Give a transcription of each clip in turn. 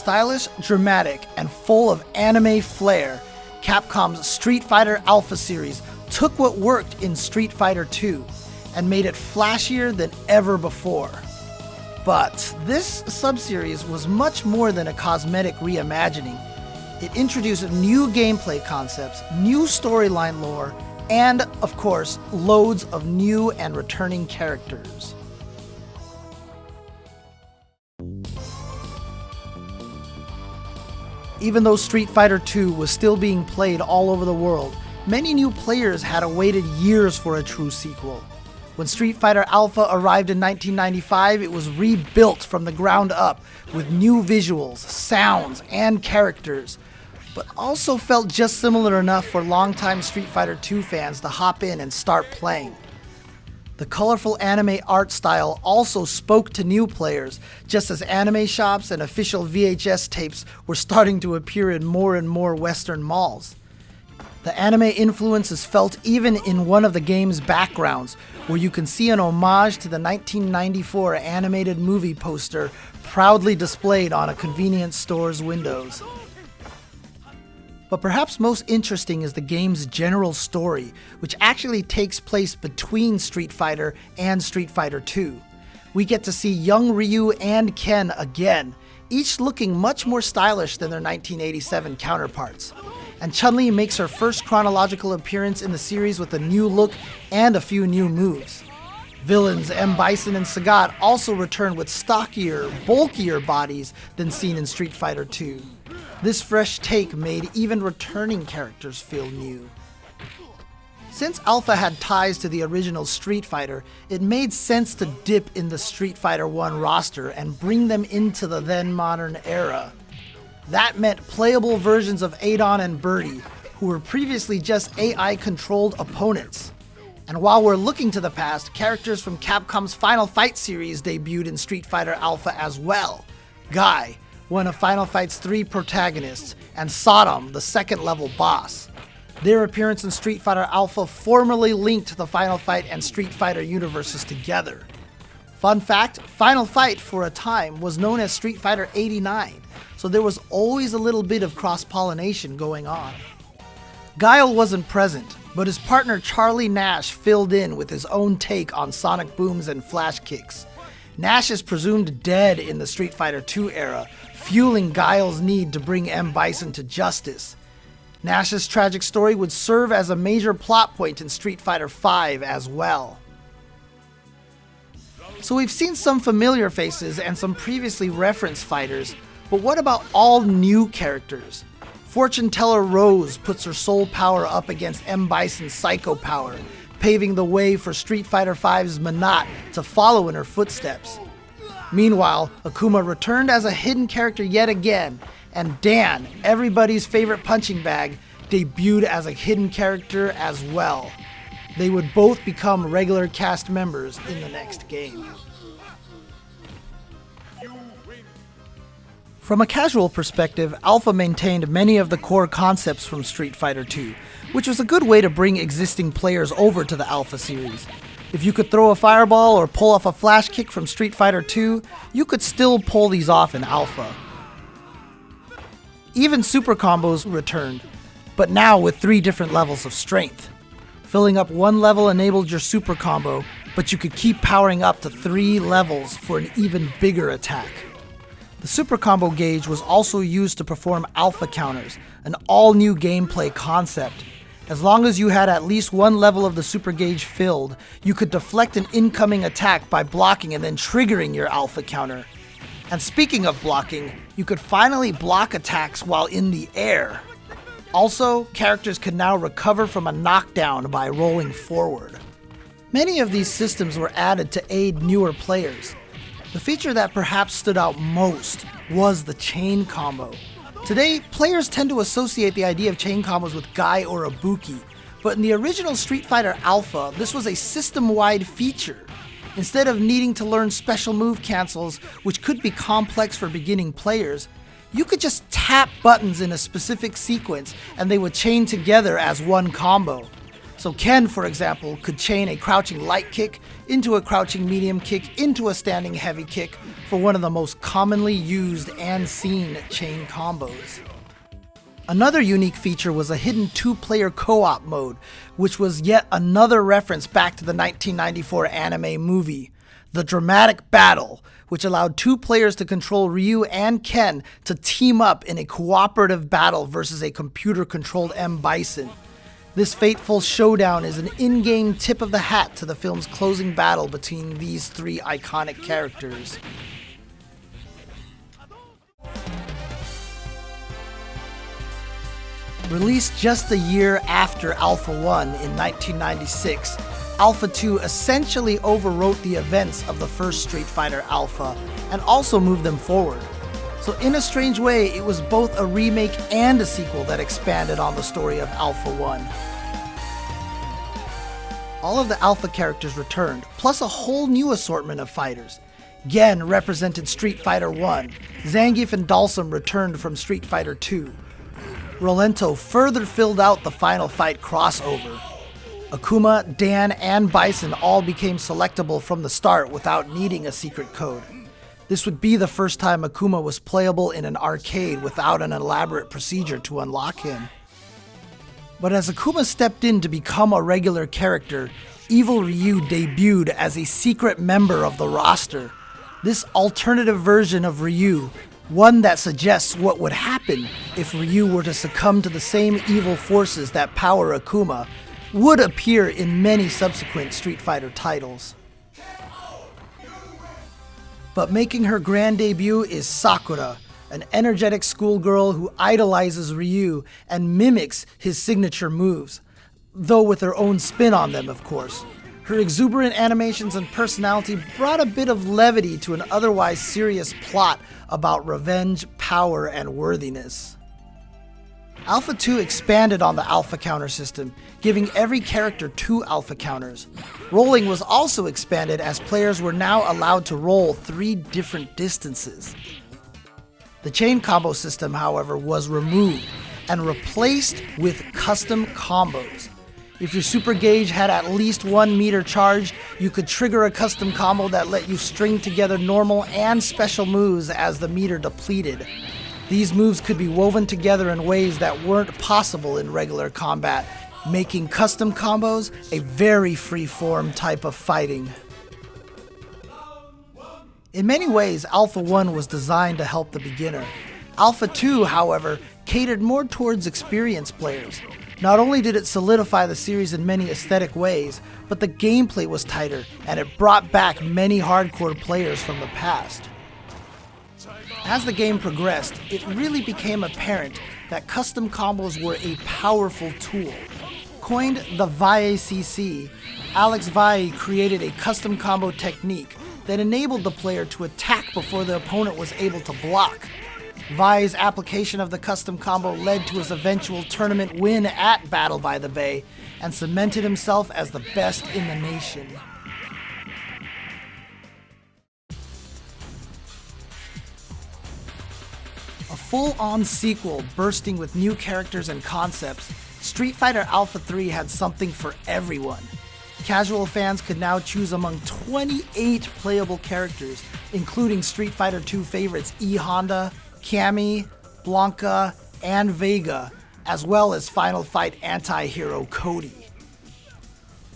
Stylish, dramatic, and full of anime flair, Capcom's Street Fighter Alpha series took what worked in Street Fighter 2 and made it flashier than ever before. But this subseries was much more than a cosmetic reimagining. It introduced new gameplay concepts, new storyline lore, and, of course, loads of new and returning characters. Even though Street Fighter II was still being played all over the world, many new players had awaited years for a true sequel. When Street Fighter Alpha arrived in 1995, it was rebuilt from the ground up with new visuals, sounds, and characters, but also felt just similar enough for longtime Street Fighter II fans to hop in and start playing. The colorful anime art style also spoke to new players, just as anime shops and official VHS tapes were starting to appear in more and more Western malls. The anime influence is felt even in one of the game's backgrounds, where you can see an homage to the 1994 animated movie poster proudly displayed on a convenience store's windows. But perhaps most interesting is the game's general story, which actually takes place between Street Fighter and Street Fighter II. We get to see young Ryu and Ken again, each looking much more stylish than their 1987 counterparts. And Chun Li makes her first chronological appearance in the series with a new look and a few new moves. Villains M. Bison and Sagat also return with stockier, bulkier bodies than seen in Street Fighter II. This fresh take made even returning characters feel new. Since Alpha had ties to the original Street Fighter, it made sense to dip in the Street Fighter 1 roster and bring them into the then modern era. That meant playable versions of Adon and Birdie, who were previously just AI controlled opponents. And while we're looking to the past, characters from Capcom's Final Fight series debuted in Street Fighter Alpha as well. Guy, one of Final Fight's three protagonists, and Sodom, the second level boss. Their appearance in Street Fighter Alpha formally linked the Final Fight and Street Fighter universes together. Fun fact Final Fight, for a time, was known as Street Fighter 89, so there was always a little bit of cross pollination going on. Guile wasn't present, but his partner Charlie Nash filled in with his own take on sonic booms and flash kicks. Nash is presumed dead in the Street Fighter II era, fueling Guile's need to bring M. Bison to justice. Nash's tragic story would serve as a major plot point in Street Fighter V as well. So we've seen some familiar faces and some previously referenced fighters, but what about all new characters? Fortune teller Rose puts her soul power up against M. Bison's psycho power, paving the way for Street Fighter V's Menat to follow in her footsteps. Meanwhile, Akuma returned as a hidden character yet again, and Dan, everybody's favorite punching bag, debuted as a hidden character as well. They would both become regular cast members in the next game. From a casual perspective, Alpha maintained many of the core concepts from Street Fighter II, which was a good way to bring existing players over to the Alpha series. If you could throw a fireball or pull off a flash kick from Street Fighter 2, you could still pull these off in Alpha. Even super combos returned, but now with three different levels of strength. Filling up one level enabled your super combo, but you could keep powering up to three levels for an even bigger attack. The super combo gauge was also used to perform alpha counters, an all new gameplay concept as long as you had at least one level of the super gauge filled, you could deflect an incoming attack by blocking and then triggering your alpha counter. And speaking of blocking, you could finally block attacks while in the air. Also, characters could now recover from a knockdown by rolling forward. Many of these systems were added to aid newer players. The feature that perhaps stood out most was the chain combo. Today, players tend to associate the idea of chain combos with Guy or Ibuki, but in the original Street Fighter Alpha, this was a system-wide feature. Instead of needing to learn special move cancels, which could be complex for beginning players, you could just tap buttons in a specific sequence and they would chain together as one combo. So Ken, for example, could chain a crouching light kick into a crouching medium kick into a standing heavy kick for one of the most commonly used and seen chain combos. Another unique feature was a hidden two-player co-op mode, which was yet another reference back to the 1994 anime movie, The Dramatic Battle, which allowed two players to control Ryu and Ken to team up in a cooperative battle versus a computer-controlled M. Bison. This fateful showdown is an in game tip of the hat to the film's closing battle between these three iconic characters. Released just a year after Alpha 1 in 1996, Alpha 2 essentially overwrote the events of the first Street Fighter Alpha and also moved them forward. So, in a strange way, it was both a remake and a sequel that expanded on the story of Alpha 1. All of the Alpha characters returned, plus a whole new assortment of fighters. Gen represented Street Fighter 1, Zangief and Dhalsim returned from Street Fighter 2. Rolento further filled out the Final Fight crossover. Akuma, Dan, and Bison all became selectable from the start without needing a secret code. This would be the first time Akuma was playable in an arcade without an elaborate procedure to unlock him. But as Akuma stepped in to become a regular character, Evil Ryu debuted as a secret member of the roster. This alternative version of Ryu, one that suggests what would happen if Ryu were to succumb to the same evil forces that power Akuma, would appear in many subsequent Street Fighter titles. But making her grand debut is Sakura, an energetic schoolgirl who idolizes Ryu and mimics his signature moves, though with her own spin on them, of course. Her exuberant animations and personality brought a bit of levity to an otherwise serious plot about revenge, power, and worthiness. Alpha 2 expanded on the alpha counter system, giving every character two alpha counters. Rolling was also expanded as players were now allowed to roll three different distances. The chain combo system, however, was removed and replaced with custom combos. If your super gauge had at least one meter charged, you could trigger a custom combo that let you string together normal and special moves as the meter depleted. These moves could be woven together in ways that weren't possible in regular combat, making custom combos a very free-form type of fighting. In many ways, Alpha 1 was designed to help the beginner. Alpha 2, however, catered more towards experienced players. Not only did it solidify the series in many aesthetic ways, but the gameplay was tighter and it brought back many hardcore players from the past. As the game progressed, it really became apparent that custom combos were a powerful tool. Coined the Valle CC, Alex Valle created a custom combo technique that enabled the player to attack before the opponent was able to block. Valle's application of the custom combo led to his eventual tournament win at Battle by the Bay and cemented himself as the best in the nation. A full-on sequel bursting with new characters and concepts, Street Fighter Alpha 3 had something for everyone. Casual fans could now choose among 28 playable characters, including Street Fighter 2 favorites E Honda, Cammy, Blanka, and Vega, as well as Final Fight anti-hero Cody.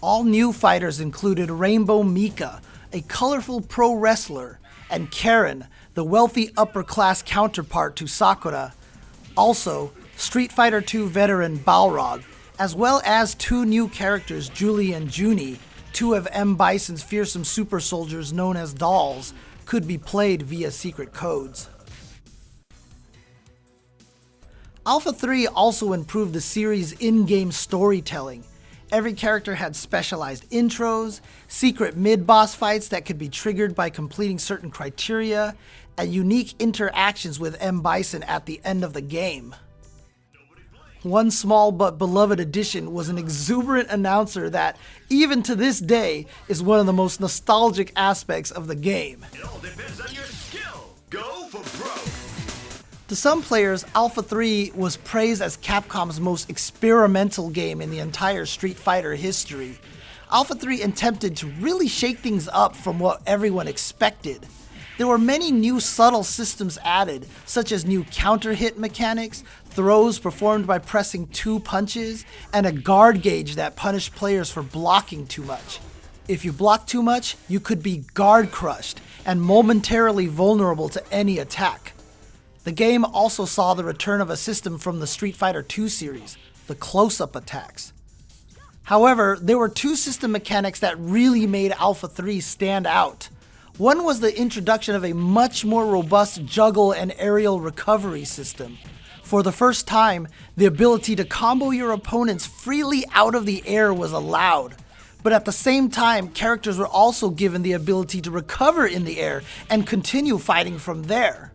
All new fighters included Rainbow Mika, a colorful pro wrestler, and Karin, the wealthy upper-class counterpart to Sakura. Also, Street Fighter II veteran Balrog, as well as two new characters, Julie and Junie, two of M. Bison's fearsome super soldiers known as dolls, could be played via secret codes. Alpha 3 also improved the series' in-game storytelling. Every character had specialized intros, secret mid-boss fights that could be triggered by completing certain criteria, and unique interactions with M. Bison at the end of the game. One small but beloved addition was an exuberant announcer that, even to this day, is one of the most nostalgic aspects of the game. To some players, Alpha 3 was praised as Capcom's most experimental game in the entire Street Fighter history. Alpha 3 attempted to really shake things up from what everyone expected. There were many new subtle systems added, such as new counter hit mechanics, throws performed by pressing two punches, and a guard gauge that punished players for blocking too much. If you block too much, you could be guard crushed and momentarily vulnerable to any attack. The game also saw the return of a system from the Street Fighter II series, the close-up attacks. However, there were two system mechanics that really made Alpha 3 stand out. One was the introduction of a much more robust juggle and aerial recovery system. For the first time, the ability to combo your opponents freely out of the air was allowed. But at the same time, characters were also given the ability to recover in the air and continue fighting from there.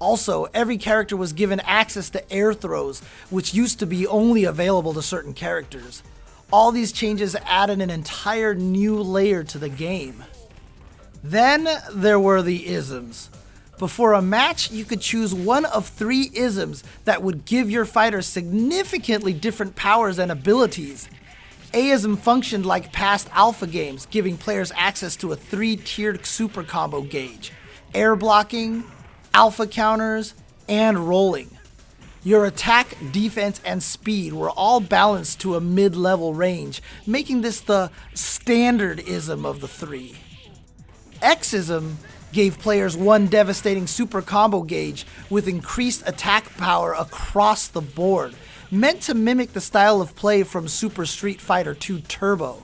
Also, every character was given access to air throws, which used to be only available to certain characters. All these changes added an entire new layer to the game. Then there were the isms. Before a match, you could choose one of three isms that would give your fighter significantly different powers and abilities. A-ism functioned like past alpha games, giving players access to a three-tiered super combo gauge. Air blocking, alpha counters, and rolling. Your attack, defense, and speed were all balanced to a mid-level range, making this the standard-ism of the three. X-ism gave players one devastating super combo gauge with increased attack power across the board, meant to mimic the style of play from Super Street Fighter II Turbo.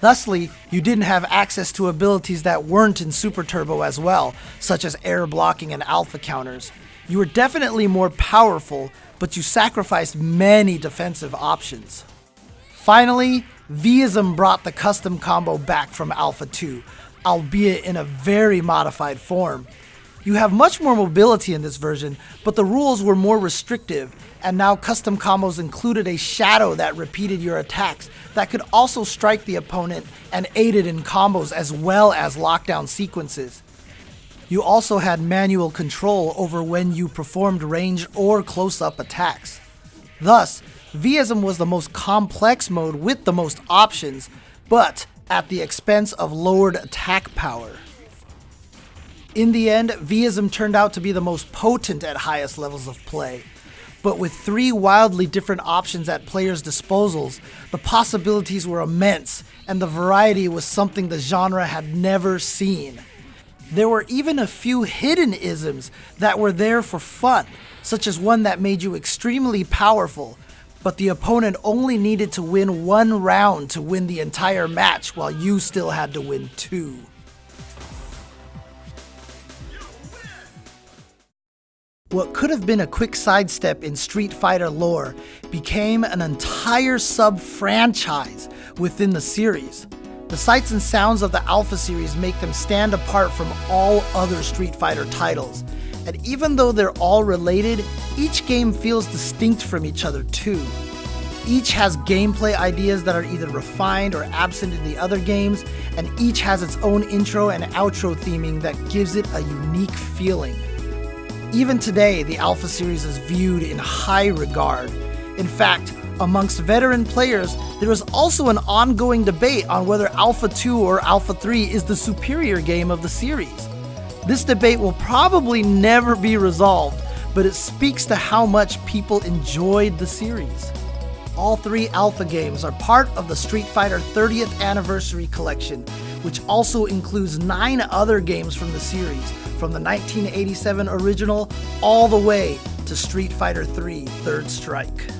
Thusly, you didn't have access to abilities that weren't in Super Turbo as well, such as air blocking and alpha counters. You were definitely more powerful, but you sacrificed many defensive options. Finally, V-ism brought the custom combo back from Alpha 2, albeit in a very modified form. You have much more mobility in this version, but the rules were more restrictive, and now custom combos included a shadow that repeated your attacks that could also strike the opponent and aided in combos as well as lockdown sequences. You also had manual control over when you performed range or close-up attacks. Thus, V-ism was the most complex mode with the most options, but at the expense of lowered attack power. In the end, V-ism turned out to be the most potent at highest levels of play. But with three wildly different options at players' disposals, the possibilities were immense, and the variety was something the genre had never seen. There were even a few hidden isms that were there for fun, such as one that made you extremely powerful, but the opponent only needed to win one round to win the entire match while you still had to win two. What could have been a quick sidestep in Street Fighter lore became an entire sub-franchise within the series. The sights and sounds of the Alpha series make them stand apart from all other Street Fighter titles. And even though they're all related, each game feels distinct from each other too. Each has gameplay ideas that are either refined or absent in the other games, and each has its own intro and outro theming that gives it a unique feeling. Even today, the Alpha series is viewed in high regard. In fact, amongst veteran players, there is also an ongoing debate on whether Alpha 2 or Alpha 3 is the superior game of the series. This debate will probably never be resolved, but it speaks to how much people enjoyed the series. All three Alpha games are part of the Street Fighter 30th Anniversary Collection, which also includes nine other games from the series, from the 1987 original all the way to Street Fighter III Third Strike.